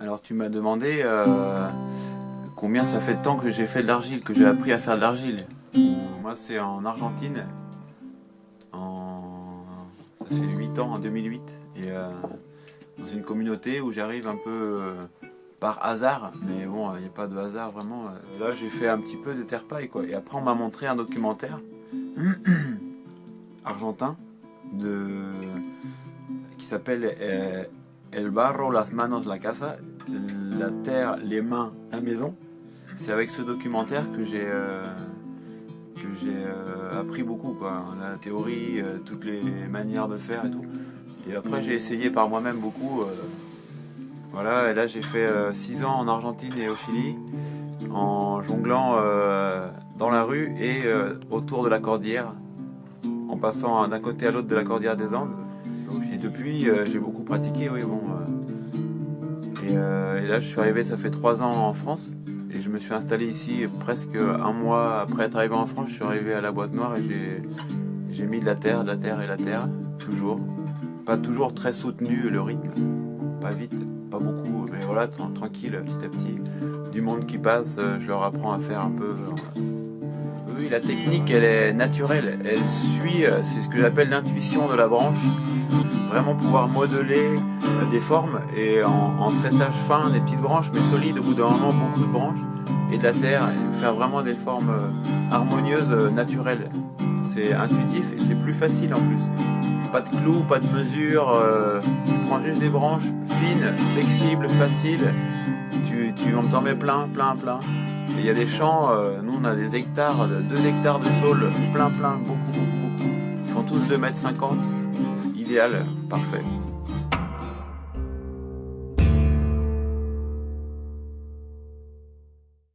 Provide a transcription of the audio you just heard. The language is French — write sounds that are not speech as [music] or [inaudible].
Alors tu m'as demandé euh, combien ça fait de temps que j'ai fait de l'argile, que j'ai appris à faire de l'argile. Moi c'est en Argentine, en... ça fait 8 ans, en 2008, et euh, dans une communauté où j'arrive un peu euh, par hasard, mais bon, il n'y a pas de hasard vraiment. Là j'ai fait un petit peu de terre paille quoi, et après on m'a montré un documentaire [clears throat] argentin qui s'appelle El barro, las manos, la casa, la terre, les mains, la maison. C'est avec ce documentaire que j'ai euh, euh, appris beaucoup quoi, la théorie, euh, toutes les manières de faire et tout. Et après j'ai essayé par moi-même beaucoup. voilà, et là j'ai fait 6 ans en Argentine et au Chili en jonglant dans la rue et autour de la cordillère, en passant d'un côté à l'autre de la cordillère des Andes. Et depuis, euh, j'ai beaucoup pratiqué, oui, bon. Euh, euh, et, là, je suis arrivé, ça fait trois ans en France. Et je me suis installé ici presque un mois après être arrivé en France. Je suis arrivé à la boîte noire et j'ai mis de la terre, de la terre et la terre, toujours. Pas toujours très soutenu le rythme, pas vite, pas beaucoup, mais voilà, tranquille, petit à petit. Du monde qui passe, je leur apprends à faire un peu oui, la technique, elle est naturelle. Elle suit, c'est ce que j'appelle l'intuition de la branche. Vraiment pouvoir modeler euh, des formes et en, tressage fin, des petites branches, mais solides au bout d'un moment, beaucoup de branches et de la terre, et faire vraiment des formes euh, harmonieuses, naturelles. C'est intuitif et c'est plus facile en plus. Pas de clous, pas de mesure, tu prends juste des branches fines, flexibles, faciles, tu, tu en t'en mets plein, plein, plein il y a des champs, euh, nous on a des hectares, 2 hectares de saules, plein plein, beaucoup beaucoup beaucoup. Ils font tous 2 mètres 50. Idéal, parfait.